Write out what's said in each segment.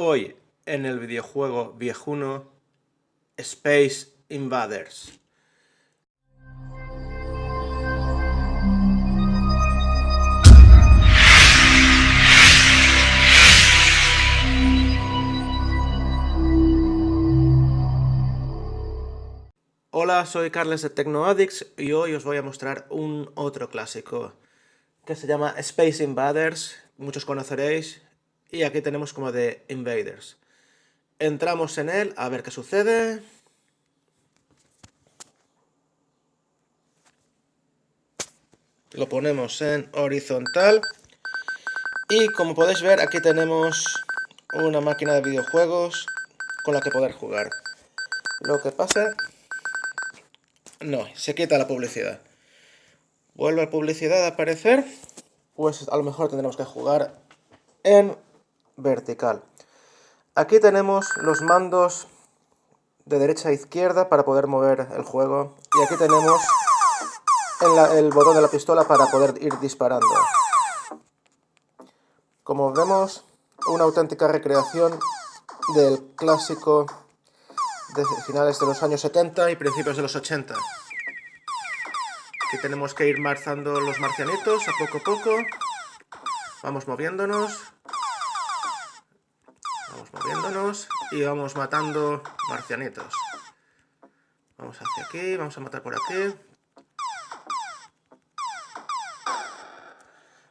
Hoy en el videojuego viejuno Space Invaders. Hola, soy Carles de TecnoAddicts y hoy os voy a mostrar un otro clásico que se llama Space Invaders, muchos conoceréis, y aquí tenemos como de Invaders. Entramos en él a ver qué sucede. Lo ponemos en horizontal. Y como podéis ver, aquí tenemos una máquina de videojuegos con la que poder jugar. Lo que pasa... No, se quita la publicidad. Vuelve la publicidad a aparecer. Pues a lo mejor tendremos que jugar en vertical. Aquí tenemos los mandos de derecha a izquierda para poder mover el juego. Y aquí tenemos el botón de la pistola para poder ir disparando. Como vemos, una auténtica recreación del clásico de finales de los años 70 y principios de los 80. Aquí tenemos que ir marzando los marcianitos a poco a poco. Vamos moviéndonos. Y vamos matando marcianitos. Vamos hacia aquí, vamos a matar por aquí.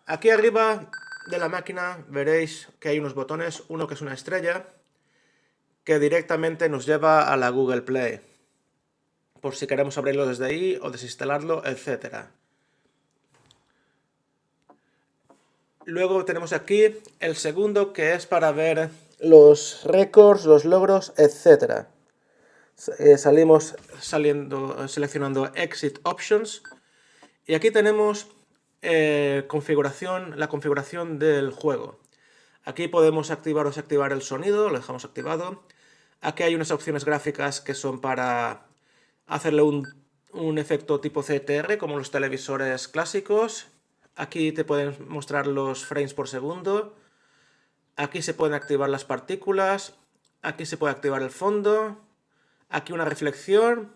Aquí arriba de la máquina veréis que hay unos botones, uno que es una estrella, que directamente nos lleva a la Google Play, por si queremos abrirlo desde ahí o desinstalarlo, etc. Luego tenemos aquí el segundo que es para ver los récords, los logros, etc. Eh, salimos saliendo, seleccionando Exit Options y aquí tenemos eh, configuración, la configuración del juego. Aquí podemos activar o desactivar el sonido, lo dejamos activado. Aquí hay unas opciones gráficas que son para hacerle un, un efecto tipo CTR, como los televisores clásicos. Aquí te pueden mostrar los frames por segundo. Aquí se pueden activar las partículas, aquí se puede activar el fondo, aquí una reflexión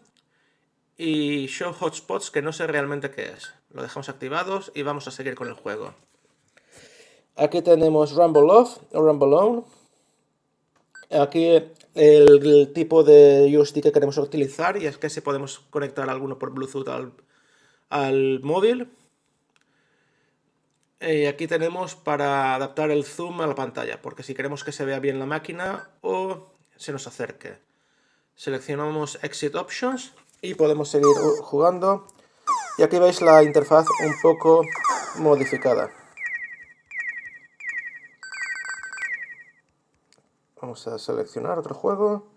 y show hotspots que no sé realmente qué es. Lo dejamos activados y vamos a seguir con el juego. Aquí tenemos Rumble Off o Rumble On. Aquí el, tipo de joystick que queremos utilizar y es que si podemos conectar alguno por Bluetooth al móvil. Y aquí tenemos para adaptar el zoom a la pantalla, porque si queremos que se vea bien la máquina o se nos acerque. Seleccionamos Exit Options y podemos seguir jugando. Y aquí veis la interfaz un poco modificada. Vamos a seleccionar otro juego.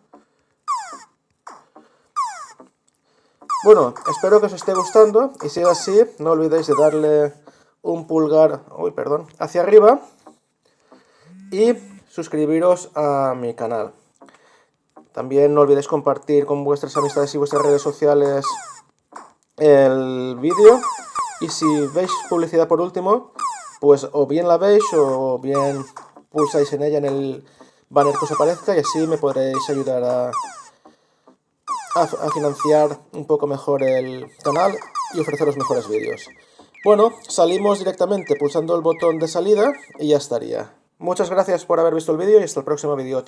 Bueno, espero que os esté gustando y si es así, no olvidéis de darle un pulgar perdón, hacia arriba y suscribiros a mi canal. También no olvidéis compartir con vuestras amistades y vuestras redes sociales el vídeo. Y si veis publicidad por último, pues o bien la veis o bien pulsáis en ella en el banner que os aparezca y así me podréis ayudar a, a financiar un poco mejor el canal y ofreceros mejores vídeos. Bueno, salimos directamente pulsando el botón de salida y ya estaría. Muchas gracias por haber visto el vídeo y hasta el próximo vídeo.